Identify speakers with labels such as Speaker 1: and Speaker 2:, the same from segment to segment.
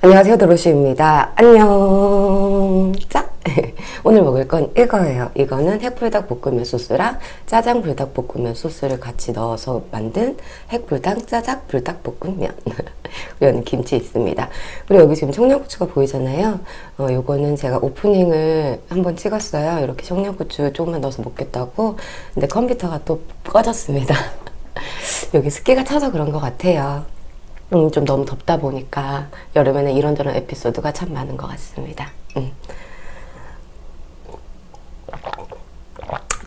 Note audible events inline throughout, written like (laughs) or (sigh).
Speaker 1: 안녕하세요 도로시입니다. 안녕. 짝 (laughs) 오늘 먹을 건 이거예요. 이거는 핵불닭 볶음면 소스랑 짜장 불닭 볶음면 소스를 같이 넣어서 만든 핵불닭 짜장 불닭 볶음면. (laughs) 그리고 김치 있습니다. 그리고 여기 지금 청양고추가 보이잖아요. 어, 요거는 제가 오프닝을 한번 찍었어요. 이렇게 청양고추 조금만 넣어서 먹겠다고. 근데 컴퓨터가 또 꺼졌습니다. (laughs) 여기 습기가 차서 그런 것 같아요 음, 좀 너무 덥다 보니까 여름에는 이런저런 에피소드가 참 많은 것 같습니다. 음.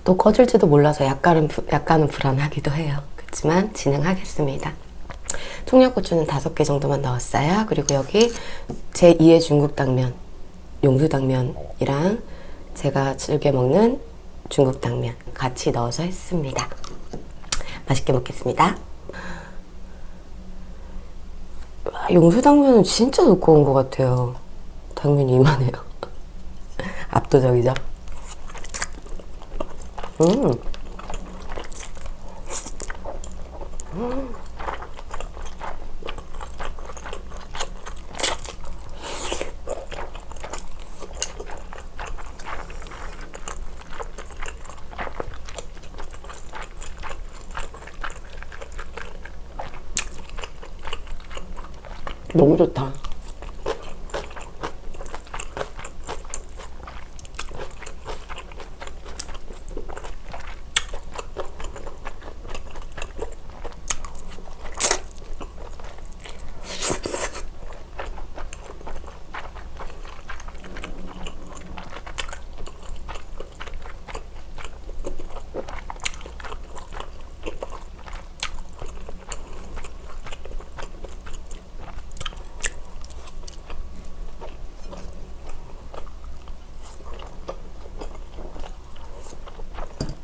Speaker 1: 또 꺼질지도 몰라서 약간은, 부, 약간은 불안하기도 해요. 그렇지만 진행하겠습니다. 청양고추는 다섯 개 정도만 넣었어요. 그리고 여기 제2의 중국 당면, 용두 당면이랑 제가 즐겨 먹는 중국 당면 같이 넣어서 했습니다. 맛있게 먹겠습니다. 용수 당면은 진짜 두꺼운 것 같아요. 당면이 이만해요. (laughs) 압도적이죠? 음. 음. 너무 좋다.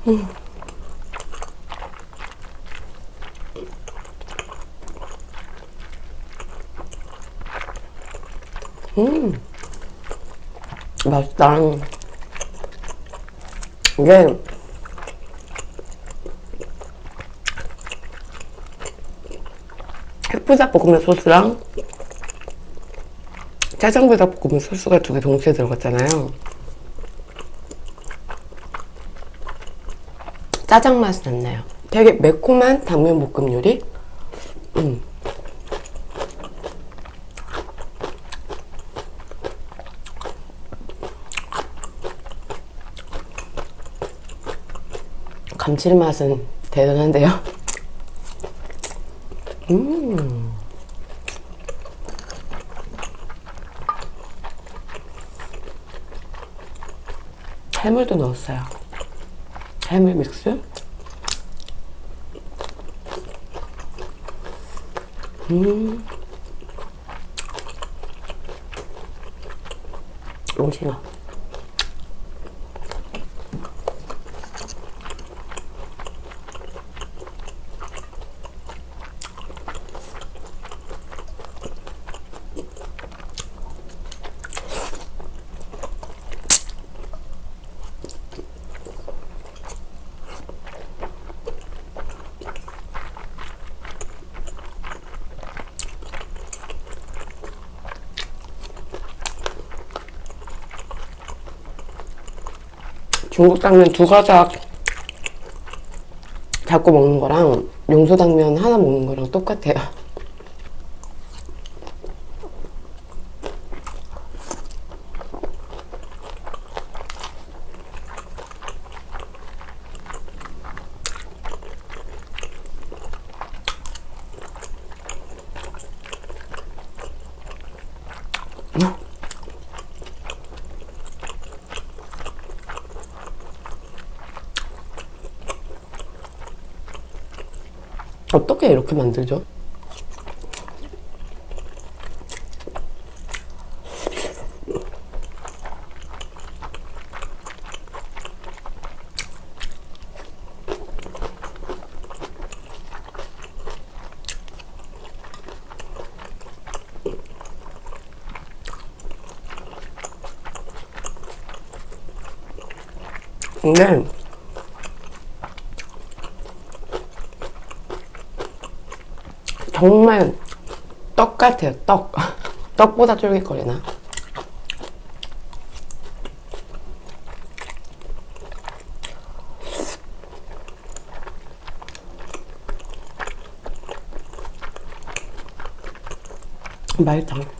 Speaker 1: 음. 음. 맛있다. 이게 햇불닭볶음면 소스랑 짜장불닭볶음면 소스가 두 개 동시에 들어갔잖아요. 짜장 맛이 났나요? 되게 매콤한 당면 볶음 요리? 음. 감칠맛은 대단한데요? (laughs) 음. 해물도 넣었어요. 해물 믹스. 음. 오징어. 중국 당면 두 가닥 잡고 먹는 거랑 용소 당면 하나 먹는 거랑 똑같아요. 어떻게 이렇게 만들죠? 근데 정말 떡 같아요 떡. (laughs) 떡보다 쫄깃거리나? 맛있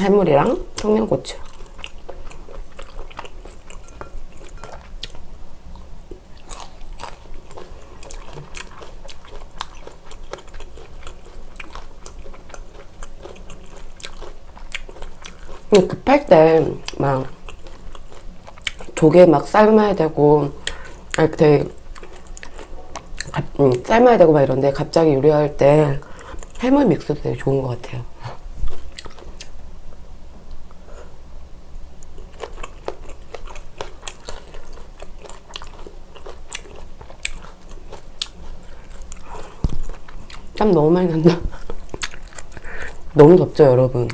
Speaker 1: 해물이랑 청양고추 급할 때 막 조개 막 삶아야 되고 아 되게 갑- 음, 삶아야 되고 막 이런데 갑자기 요리할 때 해물 믹스도 되게 좋은 것 같아요. 땀 너무 많이 난다. (laughs) 너무 덥죠, 여러분.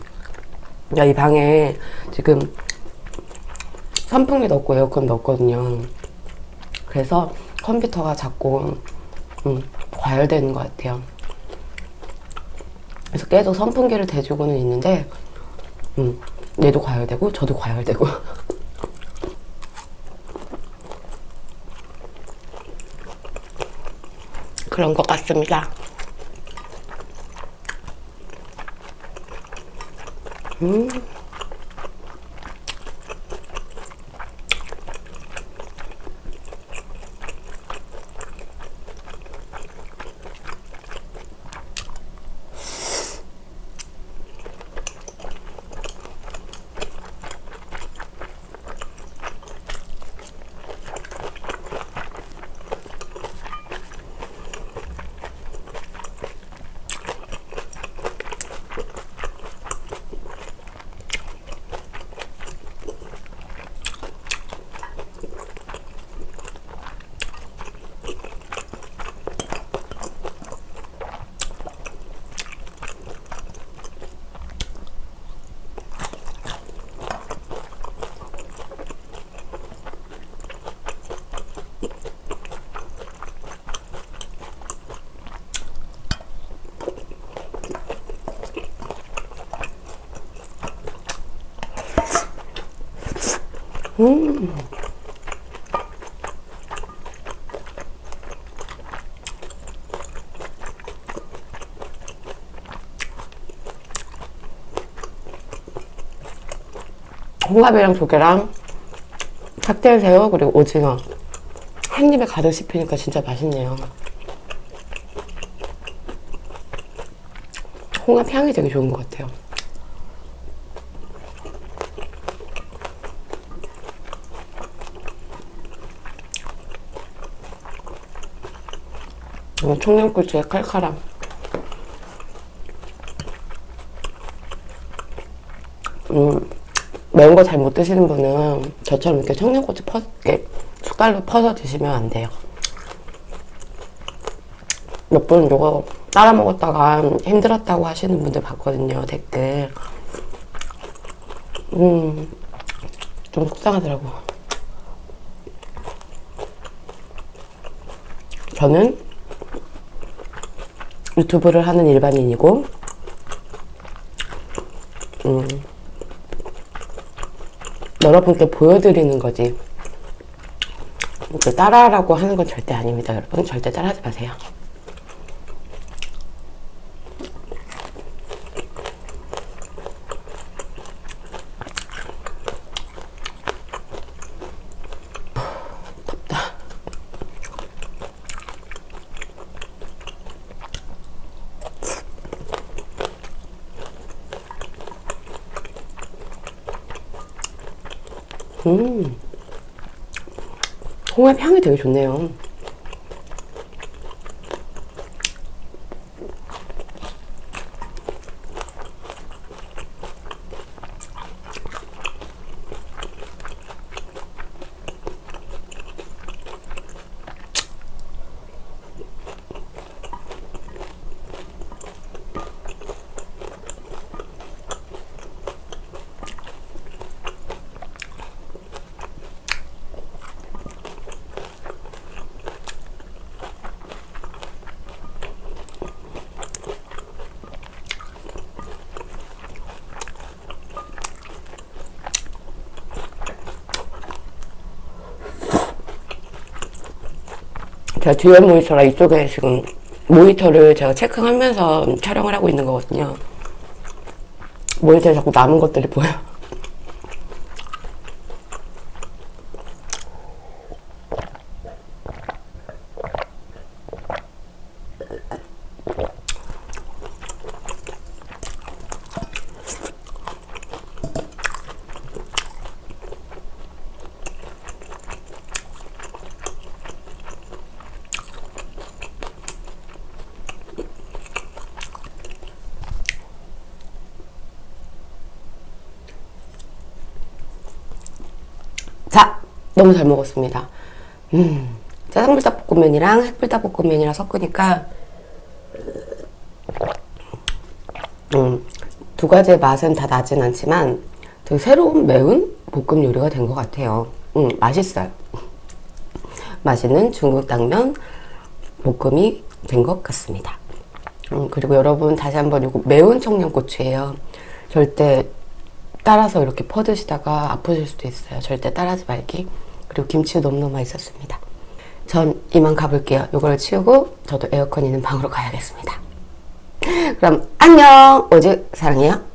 Speaker 1: 야, 이 방에 지금 선풍기 넣고 에어컨 넣었거든요. 그래서 컴퓨터가 자꾸 음, 과열되는 것 같아요. 그래서 계속 선풍기를 대주고는 있는데 음, 얘도 과열되고 저도 과열되고 (laughs) 그런 것 같습니다. 嗯。 음. 홍합이랑 조개랑 칵테일 새우 그리고 오징어 한 입에 가득 씹히니까 진짜 맛있네요. 홍합 향이 되게 좋은 것 같아요. 음, 청양고추의 칼칼함. 음, 매운 거 잘 못 드시는 분은 저처럼 이렇게 청양고추 퍼, 이렇게 숟갈로 퍼서 드시면 안 돼요. 몇 분 이거 따라 먹었다가 힘들었다고 하시는 분들 봤거든요, 댓글. 음, 좀 속상하더라고. 저는 유튜브를 하는 일반인이고, 음, 여러분께 보여드리는 거지. 따라하라고 하는 건 절대 아닙니다, 여러분. 절대 따라하지 마세요. 음. 홍합 향이 되게 좋네요. 제가 듀얼 모니터라 이쪽에 지금 모니터를 제가 체크하면서 촬영을 하고 있는 거거든요. 모니터에 자꾸 남은 것들이 보여. 자, 너무 잘 먹었습니다. 음, 짜장불닭볶음면이랑 핵불닭볶음면이랑 섞으니까 음, 두 가지의 맛은 다 나진 않지만 되게 새로운 매운 볶음 요리가 된 것 같아요. 음, 맛있어요. 맛있는 중국 당면 볶음이 된 것 같습니다. 음, 그리고 여러분 다시 한번 이거 매운 청양고추예요. 절대 따라서 이렇게 퍼드시다가 아프실 수도 있어요. 절대 따라하지 말기. 그리고 김치 너무너무 맛있었습니다. 전 이만 가볼게요. 이걸 치우고 저도 에어컨 있는 방으로 가야겠습니다. 그럼 안녕! 오직 사랑해요.